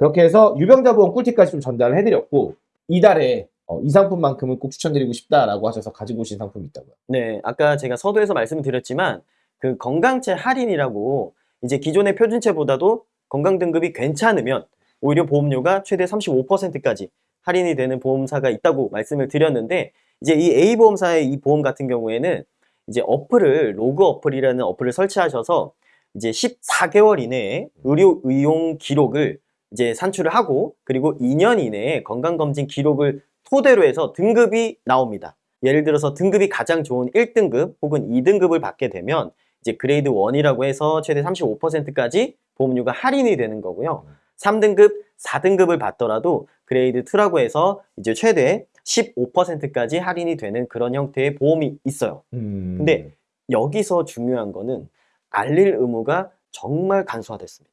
그렇게 해서 유병자 보험 꿀팁까지 좀 전달을 해드렸고 이달에 어, 이 상품만큼은 꼭 추천드리고 싶다라고 하셔서 가지고 오신 상품이 있다고요. 네, 아까 제가 서두에서 말씀을 드렸지만 그 건강채 할인이라고 이제 기존의 표준채보다도 건강 등급이 괜찮으면 오히려 보험료가 최대 35%까지 할인이 되는 보험사가 있다고 말씀을 드렸는데 이제 이 A 보험사의 이 보험 같은 경우에는 이제 어플을 로그 어플이라는 어플을 설치하셔서 이제 14개월 이내에 의료 이용 기록을 이제 산출을 하고 그리고 2년 이내에 건강검진 기록을 토대로 해서 등급이 나옵니다. 예를 들어서 등급이 가장 좋은 1등급 혹은 2등급을 받게 되면 이제 grade 1이라고 해서 최대 35%까지 보험료가 할인이 되는 거고요. 3등급, 4등급을 받더라도 grade 2라고 해서 이제 최대 15%까지 할인이 되는 그런 형태의 보험이 있어요. 음. 근데 여기서 중요한 거는 알릴 의무가 정말 간소화됐습니다.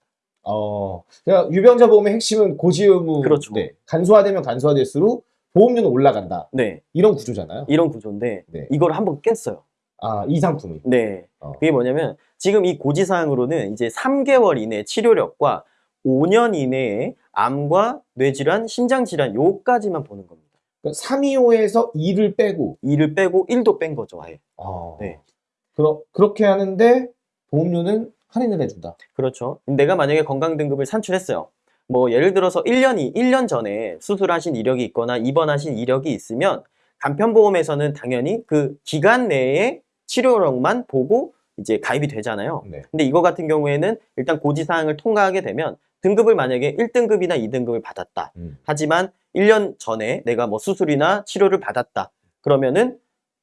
어, 그러니까 유병자 보험의 핵심은 고지 의무. 그렇죠. 네, 간소화되면 간소화될수록 보험료는 올라간다. 네, 이런 구조잖아요. 이런 구조인데 네. 이걸 한번 깼어요. 아, 이 상품이. 네. 어. 그게 뭐냐면 지금 이 고지 사항으로는 이제 3개월 이내 치료력과 5년 이내에 암과 뇌질환, 심장질환 요까지만 보는 겁니다. 그러니까 325에서 2를 빼고. 2를 빼고 1도 뺀 거죠, 아예. 어, 네. 그러, 그렇게 하는데 보험료는 할인을 해준다. 그렇죠. 내가 만약에 건강 등급을 산출했어요. 뭐 예를 들어서 1년이 1년 전에 수술하신 이력이 있거나 입원하신 이력이 있으면 간편보험에서는 당연히 그 기간 내에 치료력만 보고 이제 가입이 되잖아요. 네. 근데 이거 같은 경우에는 일단 고지사항을 통과하게 되면 등급을 만약에 1등급이나 2등급을 받았다. 음. 하지만 1년 전에 내가 뭐 수술이나 치료를 받았다. 그러면은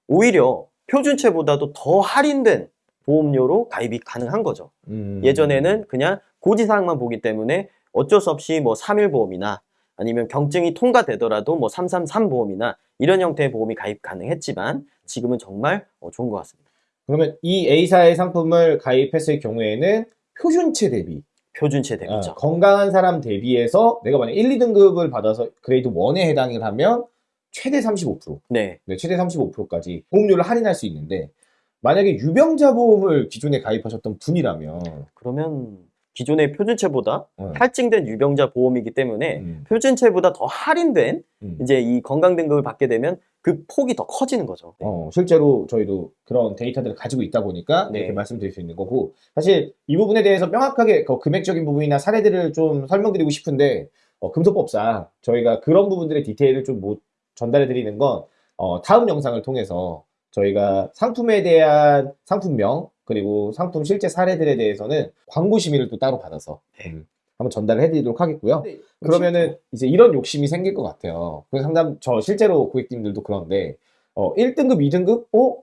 오히려 표준체보다도 더 할인된 보험료로 가입이 가능한 거죠. 음. 예전에는 그냥 고지사항만 보기 때문에 어쩔 수 없이 뭐 3일 보험이나 아니면 경증이 통과되더라도 뭐 333 보험이나 이런 형태의 보험이 가입 가능했지만 지금은 정말 어, 좋은 것 같습니다. 그러면 이 A사의 상품을 가입했을 경우에는 표준체 대비, 표준체 대비죠. 아, 건강한 사람 대비해서 내가 만약 1, 2등급을 받아서 그레이드 1에 해당을 하면 최대 35%, 네. 네, 최대 35%까지 보험료를 할인할 수 있는데 만약에 유병자 보험을 기존에 가입하셨던 분이라면 그러면 기존의 표준체보다 어, 할증된 유병자 보험이기 때문에 음, 표준체보다 더 할인된 음. 이제 이 건강 등급을 받게 되면 그 폭이 더 커지는 거죠. 네. 어, 실제로 저희도 그런 데이터들을 가지고 있다 보니까 네. 이렇게 말씀드릴 수 있는 거고 사실 이 부분에 대해서 명확하게 그 금액적인 부분이나 사례들을 좀 설명드리고 싶은데 어, 금소법상 저희가 그런 부분들의 디테일을 좀 못 전달해 드리는 건 어, 다음 영상을 통해서 저희가 상품에 대한 상품명 그리고 상품 실제 사례들에 대해서는 광고 심의를 또 따로 받아서 네. 음, 한번 전달을 해드리도록 하겠고요. 그러면은 이제 이런 욕심이 생길 것 같아요. 그래서 상담 저 실제로 고객님들도 그런데 어 1등급, 2등급 어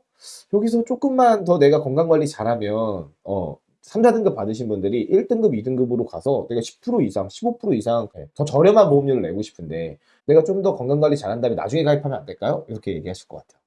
여기서 조금만 더 내가 건강 관리 잘하면 어 3, 4등급 받으신 분들이 1등급, 2등급으로 가서 내가 10% 이상, 15% 이상 더 저렴한 보험료를 내고 싶은데 내가 좀 더 건강 관리 잘한 다음에 나중에 가입하면 안 될까요? 이렇게 얘기하실 것 같아요.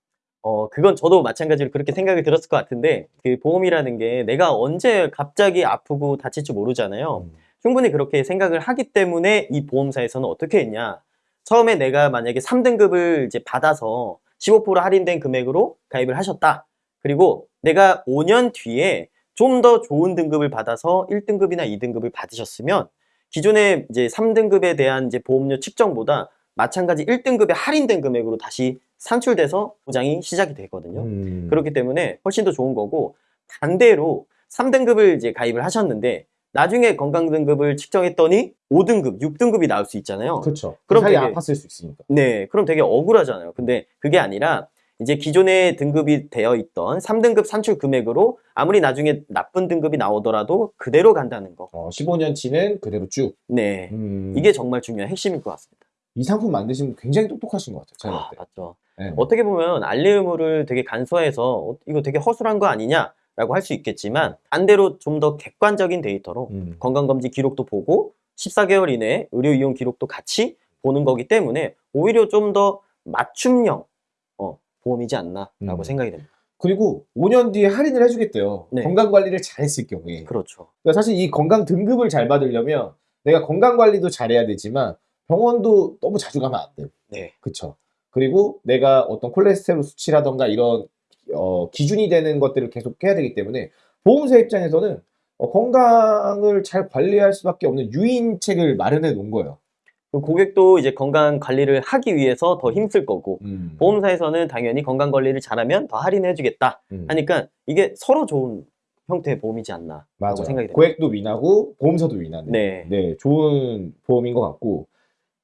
어, 그건 저도 마찬가지로 그렇게 생각이 들었을 것 같은데, 그 보험이라는 게 내가 언제 갑자기 아프고 다칠지 모르잖아요. 음. 충분히 그렇게 생각을 하기 때문에 이 보험사에서는 어떻게 했냐. 처음에 내가 만약에 3등급을 이제 받아서 15% 할인된 금액으로 가입을 하셨다. 그리고 내가 5년 뒤에 좀 더 좋은 등급을 받아서 1등급이나 2등급을 받으셨으면 기존의 이제 3등급에 대한 이제 보험료 측정보다 마찬가지 1등급의 할인된 금액으로 다시 산출돼서 보장이 시작이 되거든요. 음. 그렇기 때문에 훨씬 더 좋은 거고 반대로 3등급을 이제 가입을 하셨는데 나중에 건강 등급을 측정했더니 5등급, 6등급이 나올 수 있잖아요. 그렇죠. 그럼 그럼 되게- 아팠을 수 있으니까. 네, 그럼 되게 억울하잖아요. 근데 그게 아니라 이제 기존에 등급이 되어 있던 3등급 산출 금액으로 아무리 나중에 나쁜 등급이 나오더라도 그대로 간다는 거. 어, 15년치는 그대로 쭉. 네. 음. 이게 정말 중요한 핵심일 것 같습니다. 이 상품 만드신 분 굉장히 똑똑하신 것 같아요. 제가 아. 맞죠. 네. 어떻게 보면 알리의무를 되게 간소해서 어, 이거 되게 허술한 거 아니냐 라고 할 수 있겠지만 반대로 좀 더 객관적인 데이터로 음. 건강검진 기록도 보고 14개월 이내에 의료 이용 기록도 같이 보는 거기 때문에 오히려 좀 더 맞춤형 어, 보험이지 않나 라고 음. 생각이 됩니다. 그리고 5년 뒤에 할인을 해주겠대요. 네. 건강 관리를 잘했을 경우에. 그렇죠. 그러니까 사실 이 건강 등급을 잘 받으려면 내가 건강 관리도 잘해야 되지만 병원도 너무 자주 가면 안 돼. 네. 그쵸. 그리고 내가 어떤 콜레스테롤 수치라던가 이런 어, 기준이 되는 것들을 계속 해야 되기 때문에 보험사 입장에서는 어, 건강을 잘 관리할 수밖에 없는 유인책을 마련해 놓은 거예요. 그 고객도 이제 건강 관리를 하기 위해서 더 힘쓸 거고 음. 보험사에서는 당연히 건강 관리를 잘하면 더 할인해 주겠다 음. 하니까 이게 서로 좋은 형태의 보험이지 않나 맞아요. 생각이 됩니다. 고액도 위나고 보험사도 위나는. 네. 네, 좋은 보험인 것 같고.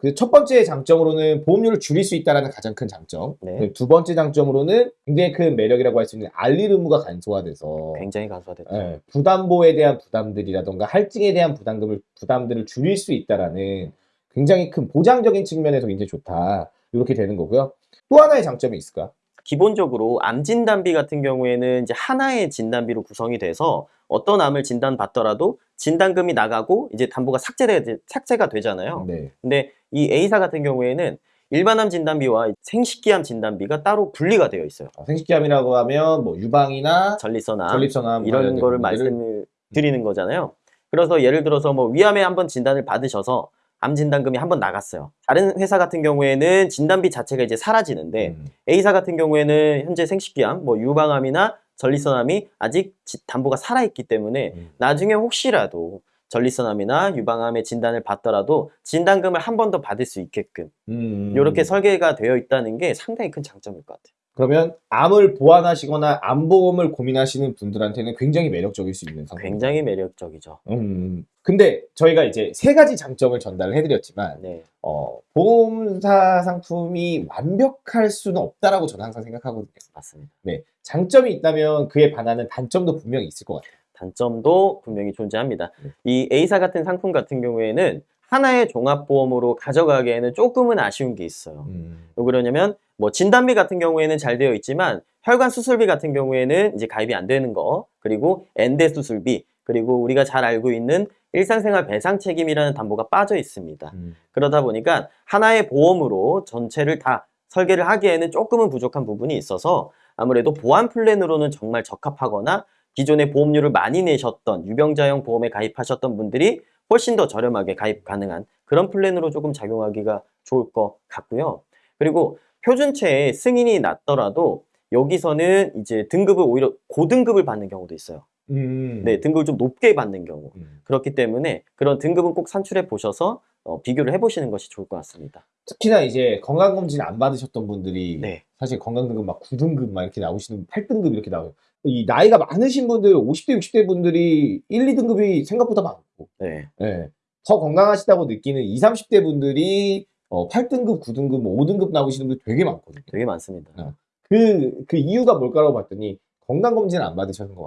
그 첫 번째 장점으로는 보험료를 줄일 수 있다는 가장 큰 장점. 네. 네, 두 번째 장점으로는 굉장히 큰 매력이라고 할 수 있는 알릴 의무가 간소화돼서 굉장히 간소화됐죠. 예, 부담보에 대한 부담들이라던가 할증에 대한 부담금을 부담들을 줄일 수 있다라는 굉장히 큰 보장적인 측면에서 굉장히 좋다. 이렇게 되는 거고요. 또 하나의 장점이 있을까? 기본적으로 암 진단비 같은 경우에는 이제 하나의 진단비로 구성이 돼서 어떤 암을 진단받더라도 진단금이 나가고 이제 담보가 삭제돼, 삭제가 되잖아요. 네. 근데 이 A사 같은 경우에는 일반암 진단비와 생식기암 진단비가 따로 분리가 되어 있어요. 아, 생식기암이라고 하면 뭐 유방이나 전립선암 전립선암 이런 거를 말씀을 드리는 거잖아요. 그래서 예를 들어서 뭐 위암에 한번 진단을 받으셔서 암 진단금이 한번 나갔어요. 다른 회사 같은 경우에는 진단비 자체가 이제 사라지는데 음, A사 같은 경우에는 현재 생식기암, 뭐 유방암이나 전립선암이 아직 지- 담보가 살아있기 때문에 음. 나중에 혹시라도 전립선암이나 유방암의 진단을 받더라도 진단금을 한 번 더 받을 수 있게끔 음. 이렇게 설계가 되어 있다는 게 상당히 큰 장점일 것 같아요. 그러면 암을 보완하시거나 암보험을 고민하시는 분들한테는 굉장히 매력적일 수 있는 상품. 굉장히 매력적이죠. 음. 근데 저희가 이제 세 가지 장점을 전달을 해드렸지만 네, 어, 보험사 상품이 완벽할 수는 없다라고 저는 항상 생각하거든요. 맞습니다. 네, 장점이 있다면 그에 반하는 단점도 분명히 있을 것 같아요. 단점도 분명히 존재합니다. 네. 이 A사 같은 상품 같은 경우에는 하나의 종합보험으로 가져가기에는 조금은 아쉬운 게 있어요. 음. 왜 그러냐면 뭐 진단비 같은 경우에는 잘 되어 있지만 혈관 수술비 같은 경우에는 이제 가입이 안 되는 거 그리고 엔대 수술비 그리고 우리가 잘 알고 있는 일상생활 배상 책임이라는 담보가 빠져 있습니다. 음. 그러다 보니까 하나의 보험으로 전체를 다 설계를 하기에는 조금은 부족한 부분이 있어서 아무래도 보안 플랜으로는 정말 적합하거나 기존에 보험료를 많이 내셨던 유병자형 보험에 가입하셨던 분들이 훨씬 더 저렴하게 가입 가능한 그런 플랜으로 조금 작용하기가 좋을 것 같고요. 그리고 표준체에 승인이 났더라도 여기서는 이제 등급을 오히려 고등급을 받는 경우도 있어요. 음. 네, 등급을 좀 높게 받는 경우. 음. 그렇기 때문에 그런 등급은 꼭 산출해 보셔서 어, 비교를 해보시는 것이 좋을 것 같습니다. 특히나 이제 건강검진 안 받으셨던 분들이 네, 사실 건강등급 막 9등급 막 이렇게 나오시는 8등급 이렇게 나와요. 이 나이가 많으신 분들 50대 60대 분들이 1, 2등급이 생각보다 많고 네, 예. 더 건강하시다고 느끼는 20, 30대 분들이 어, 8등급, 9등급, 뭐 5등급 나오시는 분들 되게 많거든요. 되게 많습니다. 어. 그, 그 이유가 뭘까라고 봤더니 건강검진 안 받으셨는 것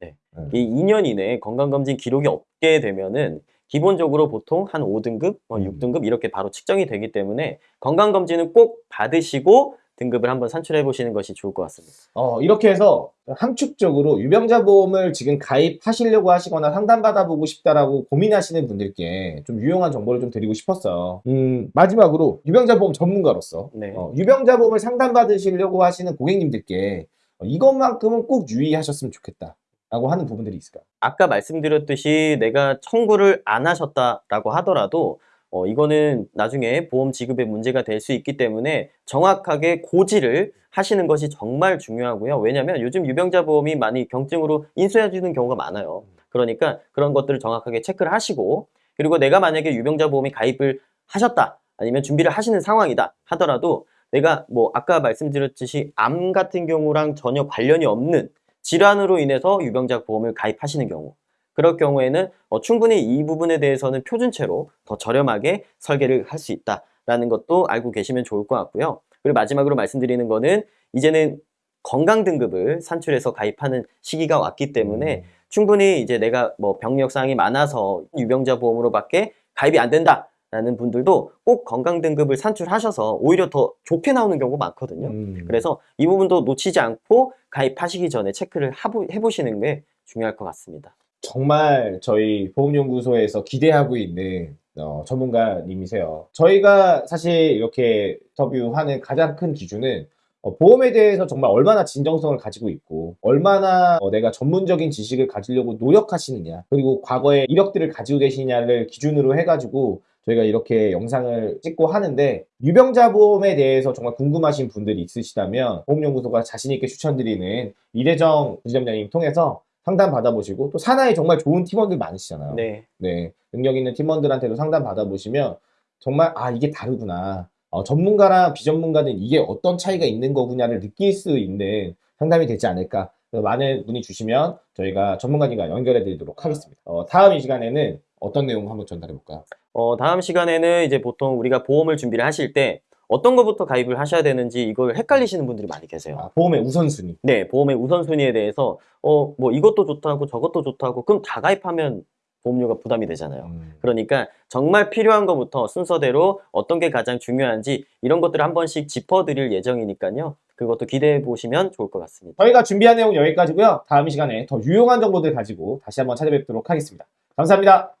같아요. 이 2년 이내에 건강검진 기록이 없게 되면은 기본적으로 보통 한 5등급, 뭐 음. 6등급 이렇게 바로 측정이 되기 때문에 건강검진은 꼭 받으시고 등급을 한번 산출해 보시는 것이 좋을 것 같습니다. 어, 이렇게 해서 함축적으로 유병자 보험을 지금 가입하시려고 하시거나 상담받아보고 싶다라고 고민하시는 분들께 좀 유용한 정보를 좀 드리고 싶었어요. 음, 마지막으로 유병자 보험 전문가로서 네. 어, 유병자 보험을 상담받으시려고 하시는 고객님들께 어, 이것만큼은 꼭 유의하셨으면 좋겠다. 라고 하는 부분들이 있을까요? 아까 말씀드렸듯이 내가 청구를 안 하셨다라고 하더라도 어, 이거는 나중에 보험 지급에 문제가 될 수 있기 때문에 정확하게 고지를 하시는 것이 정말 중요하고요. 왜냐하면 요즘 유병자 보험이 많이 경증으로 인수해 주는 경우가 많아요. 그러니까 그런 것들을 정확하게 체크를 하시고 그리고 내가 만약에 유병자 보험이 가입을 하셨다 아니면 준비를 하시는 상황이다 하더라도 내가 뭐 아까 말씀드렸듯이 암 같은 경우랑 전혀 관련이 없는 질환으로 인해서 유병자 보험을 가입하시는 경우 그럴 경우에는 어, 충분히 이 부분에 대해서는 표준체로 더 저렴하게 설계를 할 수 있다라는 것도 알고 계시면 좋을 것 같고요. 그리고 마지막으로 말씀드리는 거는 이제는 건강 등급을 산출해서 가입하는 시기가 왔기 때문에 충분히 이제 내가 뭐 병력 사항이 많아서 유병자 보험으로밖에 가입이 안 된다 라는 분들도 꼭 건강 등급을 산출하셔서 오히려 더 좋게 나오는 경우가 많거든요. 음. 그래서 이 부분도 놓치지 않고 가입하시기 전에 체크를 해보시는 게 중요할 것 같습니다. 정말 저희 보험연구소에서 기대하고 있는 어, 전문가님이세요. 저희가 사실 이렇게 인터뷰하는 가장 큰 기준은 어, 보험에 대해서 정말 얼마나 진정성을 가지고 있고 얼마나 어, 내가 전문적인 지식을 가지려고 노력하시느냐 그리고 과거에 이력들을 가지고 계시냐를 기준으로 해가지고 저희가 이렇게 영상을 찍고 하는데 유병자 보험에 대해서 정말 궁금하신 분들이 있으시다면 보험연구소가 자신있게 추천드리는 이대정 부지점장님 통해서 상담 받아보시고 또 산하에 정말 좋은 팀원들 많으시잖아요. 네. 네, 능력 있는 팀원들한테도 상담 받아보시면 정말 아 이게 다르구나. 어, 전문가랑 비전문가는 이게 어떤 차이가 있는 거구나를 느낄 수 있는 상담이 되지 않을까. 그래서 많은 문의 주시면 저희가 전문가님과 연결해 드리도록 하겠습니다. 어, 다음 이 시간에는 어떤 내용 한번 전달해 볼까요? 어, 다음 시간에는 이제 보통 우리가 보험을 준비를 하실 때 어떤 것부터 가입을 하셔야 되는지 이걸 헷갈리시는 분들이 많이 계세요. 아, 보험의 우선순위. 네, 보험의 우선순위에 대해서 어, 뭐 이것도 좋다고 저것도 좋다고 그럼 다 가입하면 보험료가 부담이 되잖아요. 음, 그러니까 정말 필요한 것부터 순서대로 어떤 게 가장 중요한지 이런 것들을 한 번씩 짚어드릴 예정이니까요. 그것도 기대해 보시면 좋을 것 같습니다. 저희가 준비한 내용 여기까지고요. 다음 이 시간에 더 유용한 정보들 가지고 다시 한번 찾아뵙도록 하겠습니다. 감사합니다.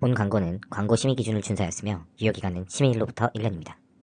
본 광고는 광고 심의 기준을 준수하였으며 유효기간은 심의일로부터 1년입니다.